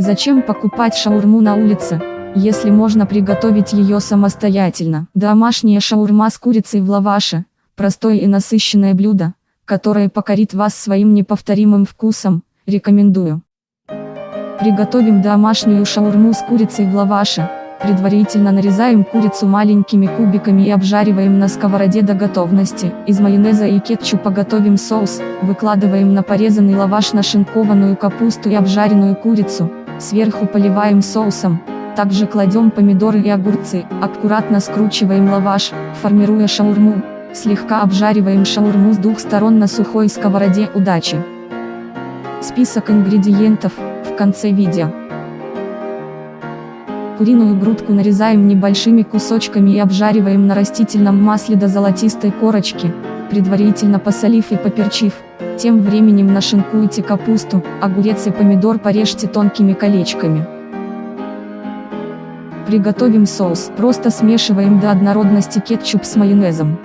Зачем покупать шаурму на улице, если можно приготовить ее самостоятельно? Домашняя шаурма с курицей в лаваше – простое и насыщенное блюдо, которое покорит вас своим неповторимым вкусом, рекомендую. Приготовим домашнюю шаурму с курицей в лаваше. Предварительно нарезаем курицу маленькими кубиками и обжариваем на сковороде до готовности. Из майонеза и кетчупа готовим соус, выкладываем на порезанный лаваш нашинкованную капусту и обжаренную курицу, Сверху поливаем соусом, также кладем помидоры и огурцы, аккуратно скручиваем лаваш, формируя шаурму, слегка обжариваем шаурму с двух сторон на сухой сковороде удачи. Список ингредиентов, в конце видео. Куриную грудку нарезаем небольшими кусочками и обжариваем на растительном масле до золотистой корочки, предварительно посолив и поперчив. Тем временем нашинкуйте капусту, огурец и помидор порежьте тонкими колечками. Приготовим соус. Просто смешиваем до однородности кетчуп с майонезом.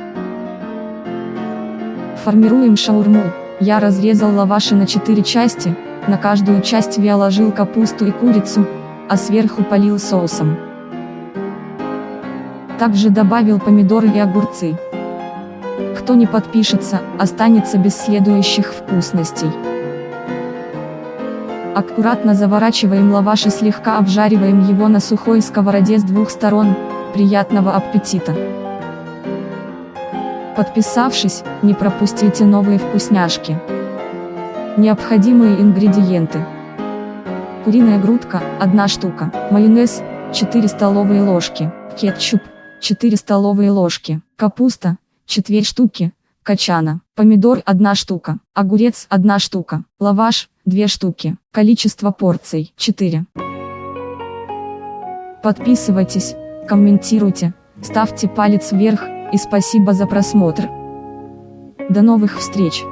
Формируем шаурму. Я разрезал лаваши на 4 части, на каждую часть я ложил капусту и курицу, а сверху полил соусом. Также добавил помидоры и огурцы. Кто не подпишется, останется без следующих вкусностей. Аккуратно заворачиваем лаваш и слегка обжариваем его на сухой сковороде с двух сторон. Приятного аппетита! Подписавшись, не пропустите новые вкусняшки. Необходимые ингредиенты. Куриная грудка, 1 штука, майонез, 4 столовые ложки, кетчуп, 4 столовые ложки, капуста, четверть штуки, качана, помидор 1 штука, огурец 1 штука, лаваш 2 штуки, количество порций 4. Подписывайтесь, комментируйте, ставьте палец вверх, и спасибо за просмотр. До новых встреч!